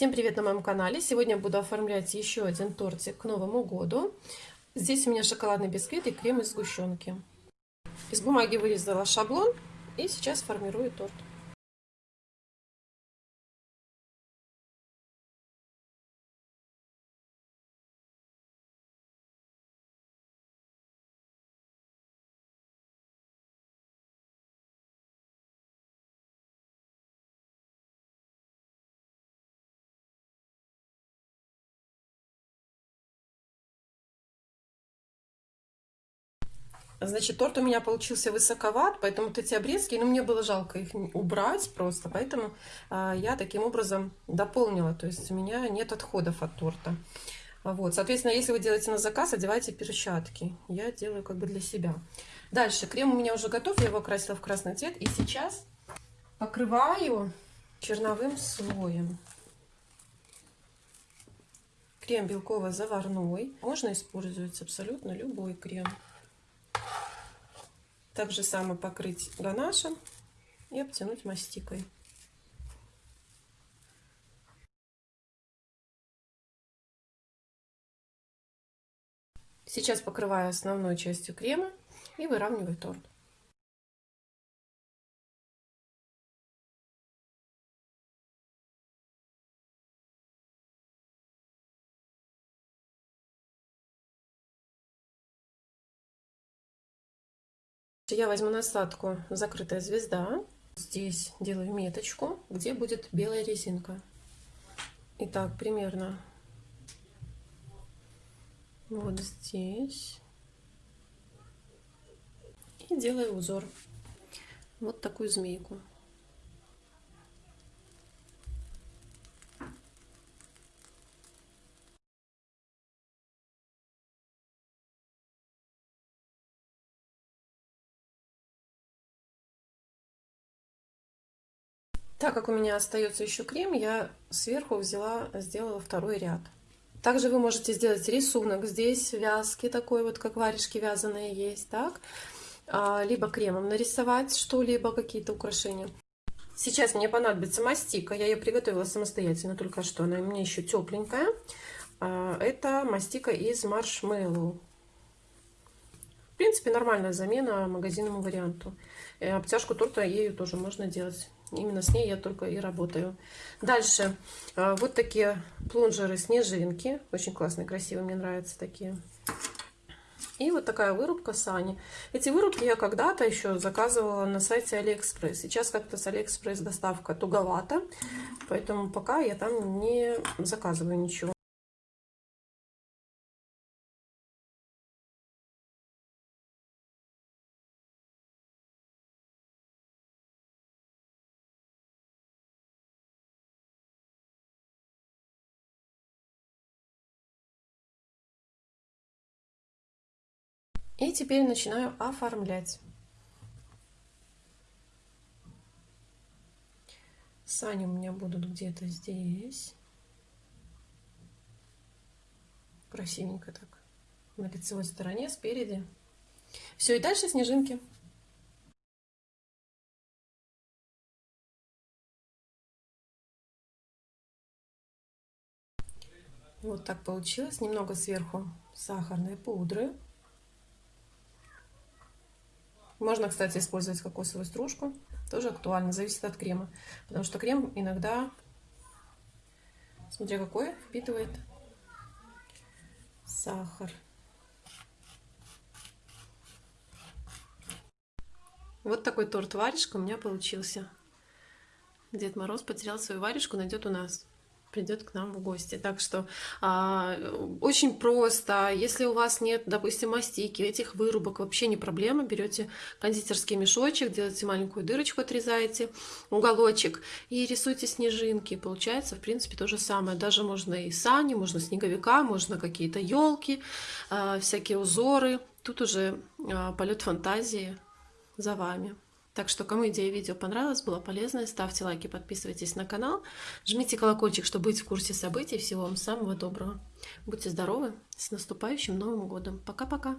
Всем привет на моем канале! Сегодня буду оформлять еще один тортик к Новому году. Здесь у меня шоколадный бисквит и крем из сгущенки. Из бумаги вырезала шаблон и сейчас формирую торт. Значит, торт у меня получился высоковат, поэтому вот эти обрезки, ну, мне было жалко их убрать просто, поэтому а, я таким образом дополнила, то есть у меня нет отходов от торта. Вот, соответственно, если вы делаете на заказ, одевайте перчатки. Я делаю как бы для себя. Дальше, крем у меня уже готов, я его красила в красный цвет. И сейчас покрываю черновым слоем. Крем белково-заварной. Можно использовать абсолютно любой крем. Так же само покрыть ганашем и обтянуть мастикой. Сейчас покрываю основной частью крема и выравниваю торт. Я возьму насадку «Закрытая звезда». Здесь делаю меточку, где будет белая резинка. Итак, примерно вот здесь. И делаю узор. Вот такую змейку. Так как у меня остается еще крем, я сверху взяла, сделала второй ряд. Также вы можете сделать рисунок здесь, вязки такой вот, как варежки вязаные есть, так? А, либо кремом нарисовать что-либо, какие-то украшения. Сейчас мне понадобится мастика, я ее приготовила самостоятельно, только что она у меня еще тепленькая. А, это мастика из маршмеллоу. В принципе, нормальная замена магазинному варианту. Э, обтяжку торта ею тоже можно делать. Именно с ней я только и работаю. Дальше э, вот такие плунжеры снежинки. Очень классные, красивые, мне нравятся такие. И вот такая вырубка сани. Эти вырубки я когда-то еще заказывала на сайте Алиэкспресс. Сейчас как-то с Алиэкспресс доставка туговата, поэтому пока я там не заказываю ничего. И теперь начинаю оформлять. Сани у меня будут где-то здесь. Красивенько так. На лицевой стороне, спереди. Все, и дальше снежинки. Вот так получилось. Немного сверху сахарной пудры. Можно, кстати, использовать кокосовую стружку. Тоже актуально, зависит от крема. Потому что крем иногда, смотря какой, впитывает сахар. Вот такой торт-варежка у меня получился. Дед Мороз потерял свою варежку, найдет у нас придет к нам в гости. Так что а, очень просто. Если у вас нет, допустим, мастики, этих вырубок, вообще не проблема. Берете кондитерский мешочек, делаете маленькую дырочку, отрезаете уголочек и рисуйте снежинки. Получается, в принципе, то же самое. Даже можно и сани, можно снеговика, можно какие-то елки, а, всякие узоры. Тут уже а, полет фантазии за вами. Так что, кому идея видео понравилась, была полезная, ставьте лайки, подписывайтесь на канал, жмите колокольчик, чтобы быть в курсе событий. Всего вам самого доброго. Будьте здоровы, с наступающим Новым Годом. Пока-пока.